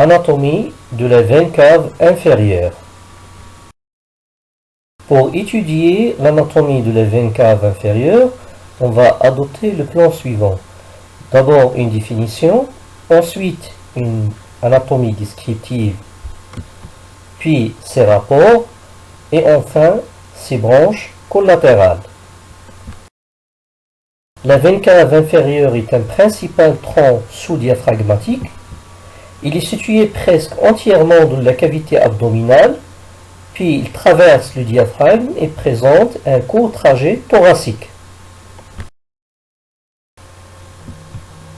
Anatomie de la veine cave inférieure. Pour étudier l'anatomie de la veine cave inférieure, on va adopter le plan suivant. D'abord une définition, ensuite une anatomie descriptive, puis ses rapports, et enfin ses branches collatérales. La veine cave inférieure est un principal tronc sous-diaphragmatique. Il est situé presque entièrement dans la cavité abdominale puis il traverse le diaphragme et présente un court trajet thoracique.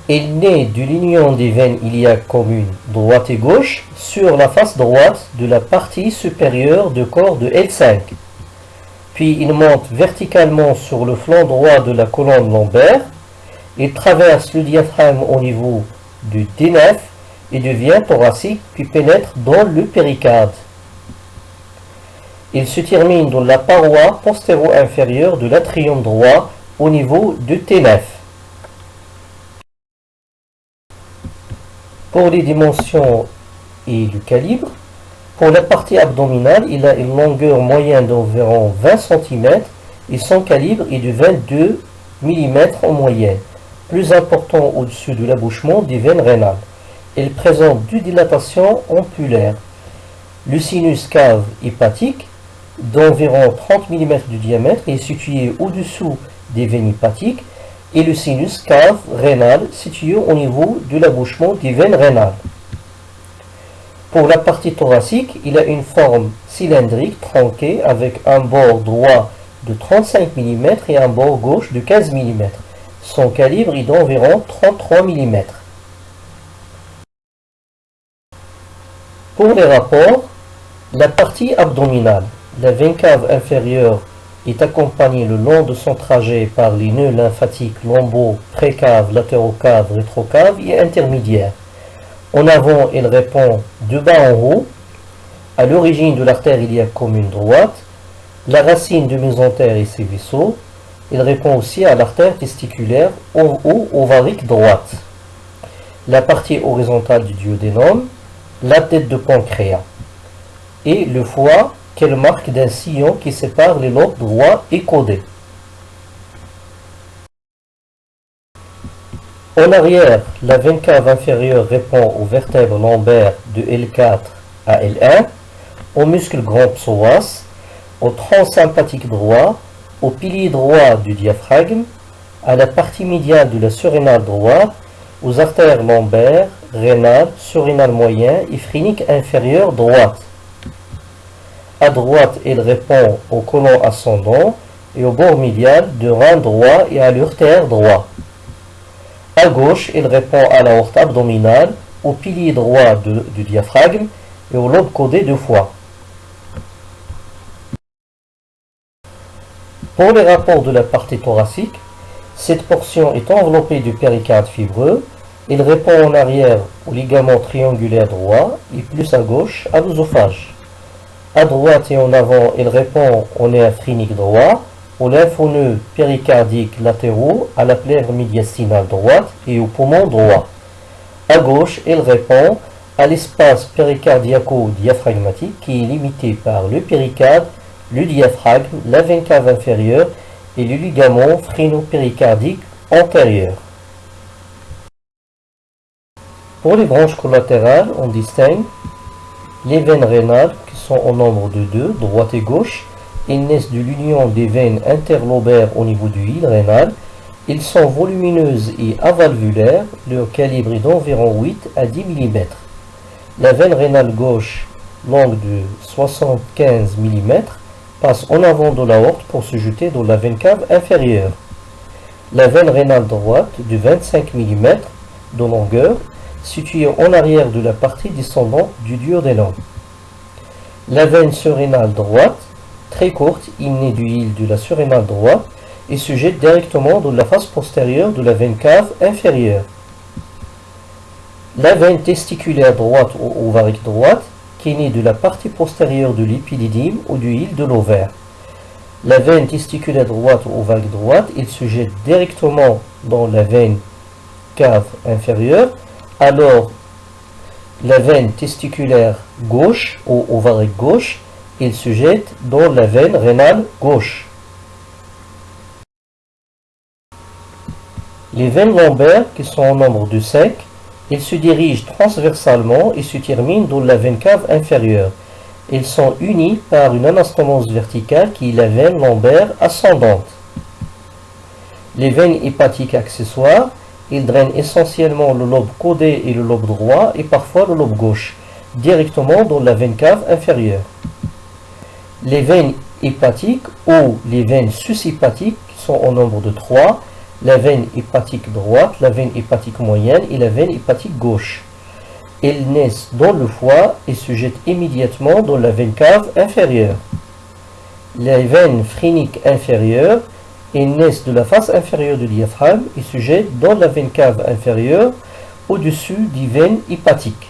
Il naît de l'union des veines iliaques communes droite et gauche sur la face droite de la partie supérieure du corps de L5. Puis il monte verticalement sur le flanc droit de la colonne lombaire. Il traverse le diaphragme au niveau du D9 et devient thoracique puis pénètre dans le péricarde. Il se termine dans la paroi postéro-inférieure de l'atrium droit au niveau de T9. Pour les dimensions et le calibre, pour la partie abdominale, il a une longueur moyenne d'environ 20 cm et son calibre est de 22 mm en moyenne, plus important au-dessus de l'abouchement des veines rénales. Il présente deux dilatations ampulaires. Le sinus cave hépatique d'environ 30 mm de diamètre est situé au-dessous des veines hépatiques et le sinus cave rénal situé au niveau de l'abouchement des veines rénales. Pour la partie thoracique, il a une forme cylindrique tronquée avec un bord droit de 35 mm et un bord gauche de 15 mm. Son calibre est d'environ 33 mm. Pour les rapports, la partie abdominale la veine cave inférieure est accompagnée le long de son trajet par les nœuds lymphatiques lombo, précave, latérocave, rétrocave et intermédiaire. En avant, elle répond de bas en haut, à l'origine de l'artère iliaque commune droite, la racine du mésentère et ses vaisseaux. Elle répond aussi à l'artère testiculaire haut ovarique droite. La partie horizontale du duodénum, la tête de pancréas et le foie quelle marque d'un sillon qui sépare les lobes droits et codés. En arrière, la veine cave inférieure répond aux vertèbres lombaires de L4 à L1, au muscle grand psoas, au tronc sympathique droit, au pilier droit du diaphragme, à la partie médiane de la surrénale droite, aux artères lombaires, rénales, surrénales moyen et phrénique inférieure droite. À droite, il répond au colon ascendant et au bord médial du rein droit et à l'urtère droit. À gauche, il répond à la horte abdominale, au pilier droit du diaphragme et au lobe codé du foie. Pour les rapports de la partie thoracique, cette portion est enveloppée du péricarde fibreux. Il répond en arrière au ligament triangulaire droit et plus à gauche à l'œsophage. À droite et en avant, il répond au nerf phrénique droit, aux lymphoneux péricardiques latéraux, à la plèvre médiastinale droite et au poumon droit. À gauche, il répond à l'espace péricardiaco-diaphragmatique qui est limité par le péricarde, le diaphragme, la veine cave inférieure et le ligament phréno-péricardique antérieur. Pour les branches collatérales, on distingue les veines rénales au nombre de deux, droite et gauche. Ils naissent de l'union des veines interlobaires au niveau du hile rénal. Ils sont volumineuses et avalvulaires. Leur calibre est d'environ 8 à 10 mm. La veine rénale gauche, longue de 75 mm, passe en avant de la horte pour se jeter dans la veine cave inférieure. La veine rénale droite, de 25 mm de longueur, située en arrière de la partie descendante du duodénum. La veine surrénale droite, très courte, hymnée du hile de la surrénale droite, et se jette directement dans la face postérieure de la veine cave inférieure. La veine testiculaire droite ou ovarique droite, qui est de la partie postérieure de l'épididyme ou du hile de l'ovaire. La veine testiculaire droite ou ovarique droite, il se jette directement dans la veine cave inférieure, alors la veine testiculaire gauche ou ovarique gauche, il se jette dans la veine rénale gauche. Les veines lombaires, qui sont en nombre de 5, ils se dirigent transversalement et se terminent dans la veine cave inférieure. Ils sont unis par une anastomose verticale qui est la veine lombaire ascendante. Les veines hépatiques accessoires, ils drainent essentiellement le lobe codé et le lobe droit et parfois le lobe gauche, directement dans la veine cave inférieure. Les veines hépatiques ou les veines sushépatiques, sont au nombre de 3, la veine hépatique droite, la veine hépatique moyenne et la veine hépatique gauche. Elles naissent dans le foie et se jettent immédiatement dans la veine cave inférieure. Les veines phréniques inférieures, elles naissent de la face inférieure du diaphragme et se jettent dans la veine cave inférieure au-dessus des veines hépatiques.